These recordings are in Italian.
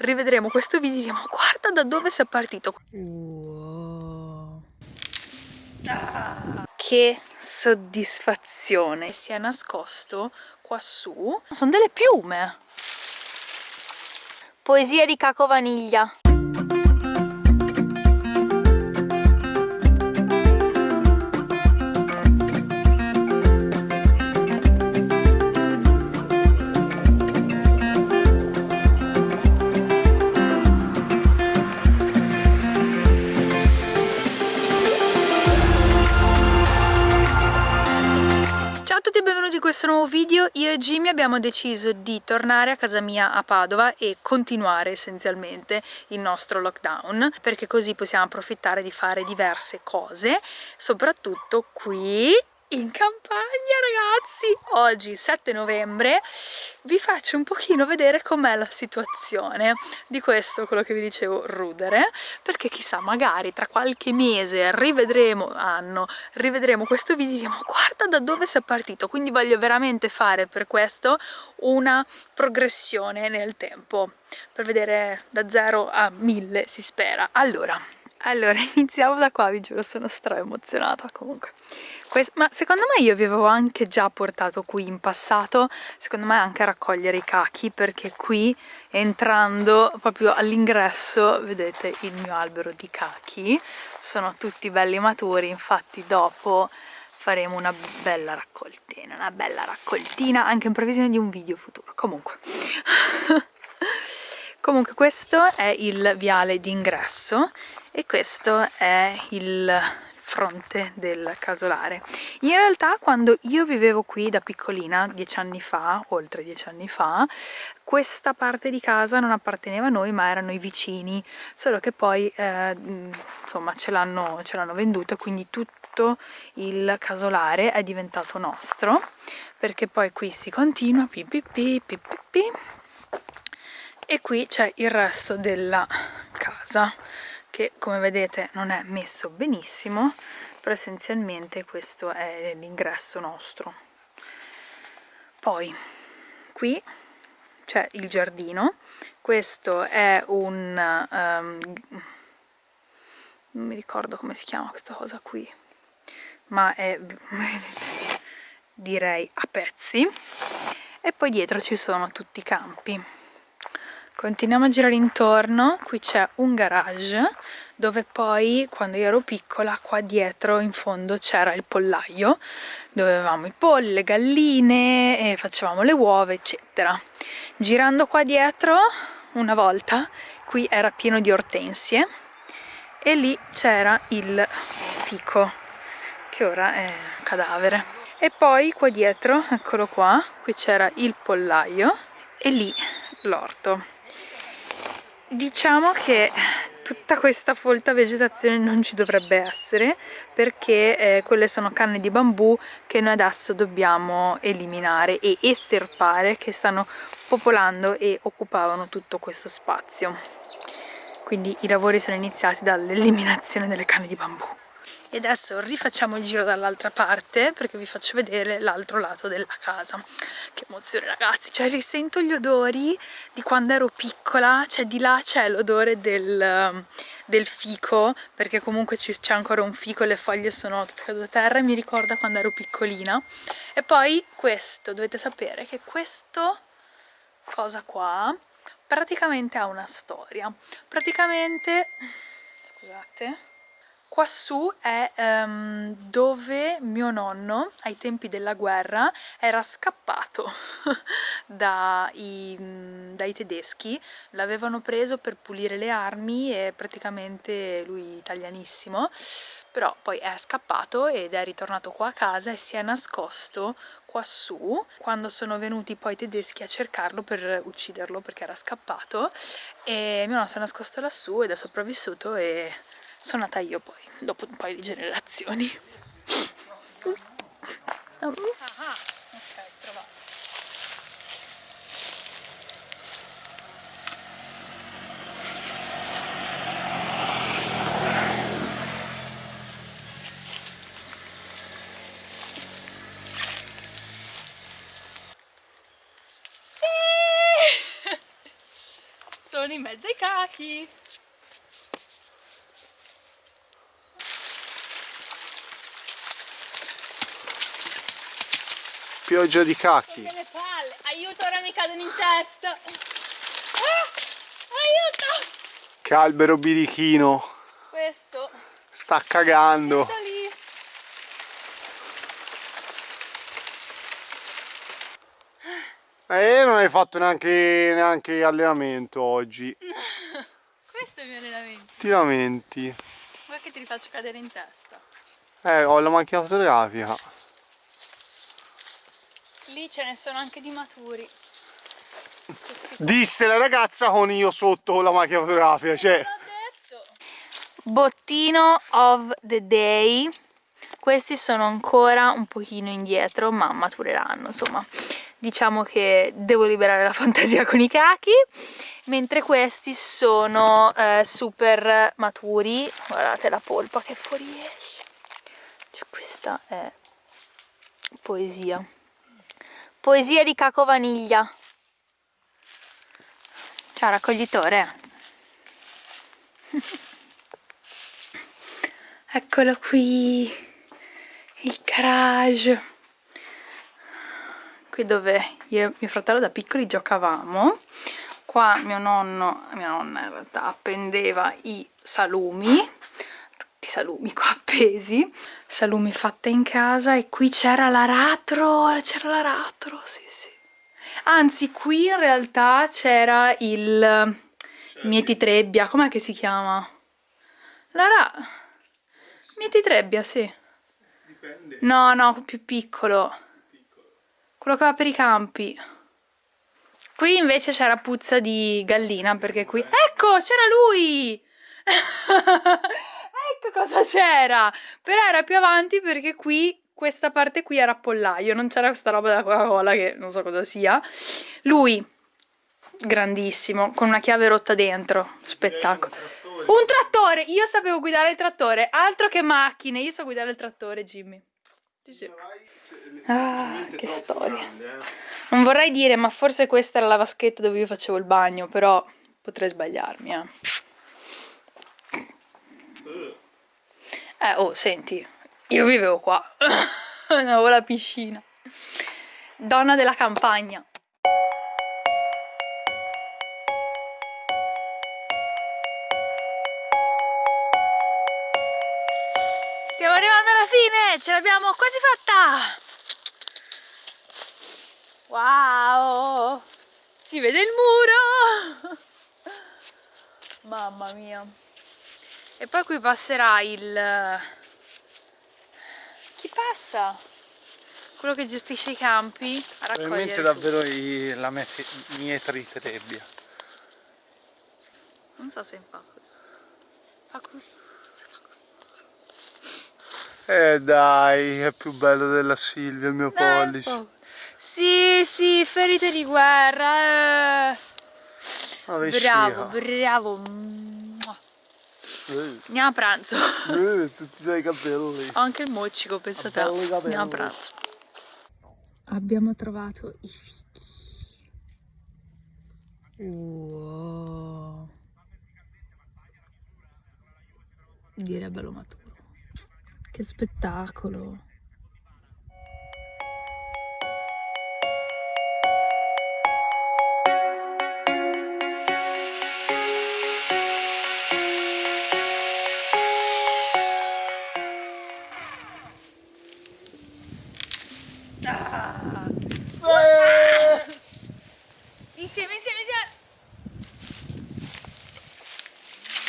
rivedremo questo video e diremo guarda da dove sei partito. Wow. Ah, che soddisfazione. Si è nascosto qua su. Sono delle piume. Poesia di Caco Vaniglia. Io e Jimmy abbiamo deciso di tornare a casa mia a Padova e continuare essenzialmente il nostro lockdown perché così possiamo approfittare di fare diverse cose soprattutto qui in campagna ragazzi. Oggi 7 novembre vi faccio un pochino vedere com'è la situazione di questo quello che vi dicevo rudere perché chissà magari tra qualche mese rivedremo anno rivedremo questo video e diremo guarda da dove sei partito quindi voglio veramente fare per questo una progressione nel tempo per vedere da 0 a 1000 si spera. Allora allora iniziamo da qua vi giuro sono stra emozionata comunque questo, ma secondo me io vi avevo anche già portato qui in passato, secondo me anche a raccogliere i cachi, perché qui entrando proprio all'ingresso vedete il mio albero di cachi, sono tutti belli maturi, infatti dopo faremo una bella raccoltina, una bella raccoltina anche in previsione di un video futuro, comunque. comunque questo è il viale d'ingresso e questo è il fronte del casolare. In realtà quando io vivevo qui da piccolina, dieci anni fa, oltre dieci anni fa, questa parte di casa non apparteneva a noi ma erano i vicini, solo che poi eh, insomma ce l'hanno venduto e quindi tutto il casolare è diventato nostro perché poi qui si continua pipipi, pipipi, e qui c'è il resto della casa che come vedete non è messo benissimo però essenzialmente questo è l'ingresso nostro. Poi qui c'è il giardino. Questo è un um, non mi ricordo come si chiama questa cosa qui ma è direi a pezzi. E poi dietro ci sono tutti i campi Continuiamo a girare intorno, qui c'è un garage dove poi quando io ero piccola qua dietro in fondo c'era il pollaio. Dove avevamo i polli, le galline e facevamo le uova eccetera. Girando qua dietro una volta qui era pieno di ortensie e lì c'era il fico che ora è cadavere. E poi qua dietro, eccolo qua, qui c'era il pollaio e lì l'orto Diciamo che tutta questa folta vegetazione non ci dovrebbe essere perché eh, quelle sono canne di bambù che noi adesso dobbiamo eliminare e estirpare che stanno popolando e occupavano tutto questo spazio. Quindi i lavori sono iniziati dall'eliminazione delle canne di bambù e adesso rifacciamo il giro dall'altra parte perché vi faccio vedere l'altro lato della casa. Che emozione ragazzi. Cioè risento gli odori di quando ero piccola. Cioè di là c'è l'odore del, del, fico perché comunque c'è ancora un fico le foglie sono tutte cadute a terra e mi ricorda quando ero piccolina. E poi questo dovete sapere che questo cosa qua praticamente ha una storia. Praticamente scusate Quassù è um, dove mio nonno, ai tempi della guerra, era scappato dai, dai tedeschi. L'avevano preso per pulire le armi e praticamente lui italianissimo, però poi è scappato ed è ritornato qua a casa e si è nascosto quassù quando sono venuti poi i tedeschi a cercarlo per ucciderlo perché era scappato e mio nonno si è nascosto lassù ed è sopravvissuto e sono nata io poi, dopo un paio di generazioni. Sono in mezzo ai cachi. Pioggia di palle. Aiuto, ora mi cadono in testa. Ah, aiuto! Che albero birichino. Questo. Sta cagando. Lì. E non hai fatto neanche, neanche allenamento oggi. Questo è il mio allenamento. Ti lamenti. Guarda che ti rifaccio cadere in testa. Eh, ho la macchina fotografica. Lì ce ne sono anche di maturi. Disse la ragazza con io sotto con la macchina fotografica, cioè. L'ho detto. Bottino of the day. Questi sono ancora un pochino indietro, ma matureranno, insomma. Diciamo che devo liberare la fantasia con i cachi, mentre questi sono eh, super maturi. Guardate la polpa che fuoriesce. Cioè, questa è poesia. Poesia di caco vaniglia. Ciao raccoglitore. Eccolo qui, il garage. Qui dove io e mio fratello da piccoli giocavamo. Qua mio nonno, mia nonna in realtà, appendeva i salumi, salumi qua appesi, salumi fatte in casa e qui c'era l'aratro, c'era l'aratro, sì sì. Anzi, qui in realtà c'era il mietitrebbia, com'è che si chiama? La ra... Mietitrebbia, sì. Dipende. No, no, più piccolo. Quello che va per i campi. Qui invece c'era puzza di gallina, perché qui... Ecco, c'era lui! ecco cosa c'era! Però era più avanti perché qui, questa parte qui era pollaio, non c'era questa roba della Coca-Cola che non so cosa sia. Lui, grandissimo, con una chiave rotta dentro, spettacolo. Un trattore! Io sapevo guidare il trattore, altro che macchine, io so guidare il trattore, Jimmy. Ah, che storia. Non vorrei dire, ma forse questa era la vaschetta dove io facevo il bagno, però potrei sbagliarmi, eh. Eh, oh, senti, io vivevo qua, avevo la piscina. Donna della campagna. Stiamo arrivando alla fine, ce l'abbiamo quasi fatta! Wow! Si vede il muro! Mamma mia! E poi qui passerà il... Chi passa? Quello che gestisce i campi a raccogliere davvero i- la met- mietritrebbia. Non so se fa così. Fa così. Fa così. Eh dai, è più bello della Silvia il mio Dai, pollice. po'. Sì, sì, ferite di guerra. eh. Bravo, bravo. Andiamo a pranzo. tutti i tuoi capelli. Ho anche il moccico, pensa te. Belli capelli. Andiamo a pranzo. Abbiamo trovato i fichi. Wow. Direbbe lo maturo. Che spettacolo. Insieme, insieme, insieme.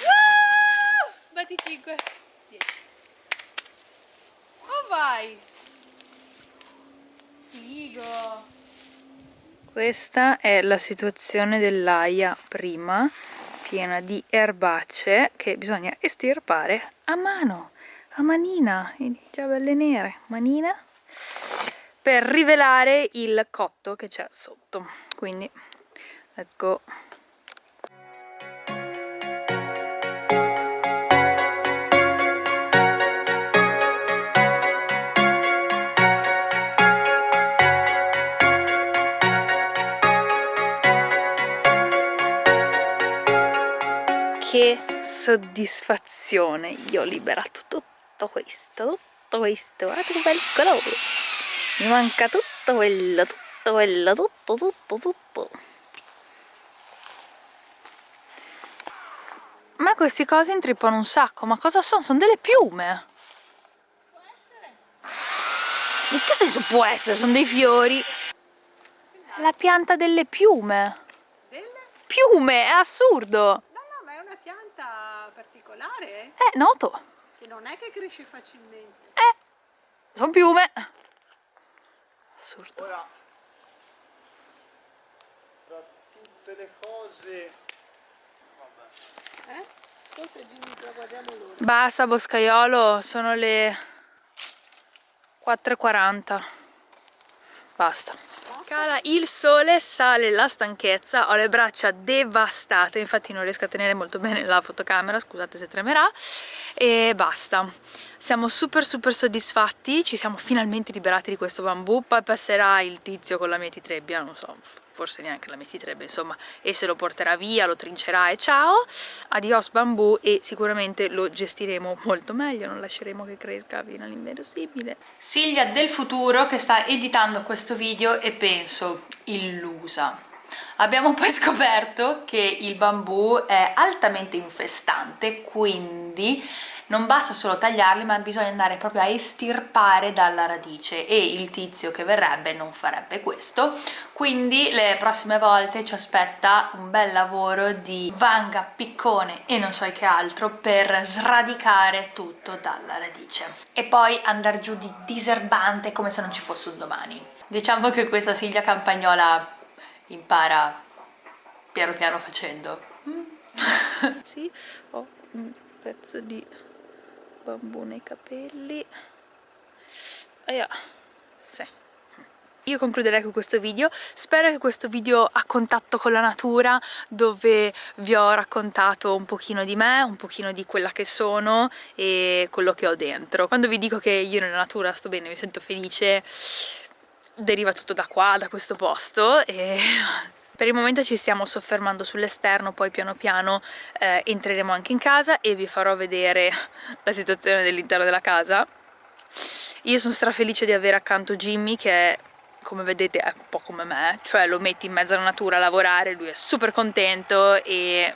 Woo! Batti 5. 10. Oh vai. Figo. Questa è la situazione dell'aia prima, piena di erbacce che bisogna estirpare a mano, a manina, già belle nere, manina, per rivelare il cotto che c'è sotto. Quindi Let's go. che soddisfazione. Io ho liberato tutto questo tutto questo. Guardate che bel colore. Mi manca tutto quello tutto quello tutto tutto tutto ma queste cose intrippano un sacco ma cosa sono? sono delle piume può essere in che senso può essere? sono dei fiori la pianta delle piume piume, è assurdo! No, no, ma è una pianta particolare. Eh, noto. Che non è che cresce facilmente. Eh, sono piume. Assurdo. Ora, tra tutte le cose... Eh? Forse Jimmy la guardiamo l'ora. Basta boscaiolo, sono le 4.40. Basta. Cala il sole, sale la stanchezza, ho le braccia devastate, infatti non riesco a tenere molto bene la fotocamera, scusate se tremerà, e basta. Siamo super super soddisfatti, ci siamo finalmente liberati di questo bambù, poi passerà il tizio con la mietitrebbia, non so, forse neanche la mietitrebbe, insomma, e se lo porterà via, lo trincerà e ciao, adios bambù e sicuramente lo gestiremo molto meglio, non lasceremo che cresca fino all'inverosimile. Silvia del futuro che sta editando questo video e penso, illusa. Abbiamo poi scoperto che il bambù è altamente infestante, quindi non basta solo tagliarli ma bisogna andare proprio a estirpare dalla radice e il tizio che verrebbe non farebbe questo. Quindi le prossime volte ci aspetta un bel lavoro di vanga, piccone e non so che altro per sradicare tutto dalla radice. E poi andare giù di diserbante come se non ci fosse un domani. Diciamo che questa Silvia Campagnola impara piano piano facendo. Sì, ho un pezzo di bambù nei capelli Aia. sì. io concluderei con questo video spero che questo video a contatto con la natura dove vi ho raccontato un pochino di me un pochino di quella che sono e quello che ho dentro quando vi dico che io nella natura sto bene mi sento felice deriva tutto da qua, da questo posto e per il momento ci stiamo soffermando sull'esterno, poi piano piano eh, entreremo anche in casa e vi farò vedere la situazione dell'interno della casa. Io sono strafelice di avere accanto Jimmy che come vedete è un po' come me, cioè lo metti in mezzo alla natura a lavorare, lui è super contento e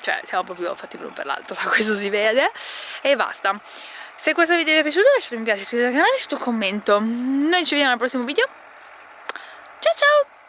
cioè siamo proprio fatti l'uno per l'altro, da questo si vede e basta. Se questo video vi è piaciuto lasciate un mi piace, iscrivetevi al canale, lasciate un commento. Noi ci vediamo al prossimo video. Ciao ciao!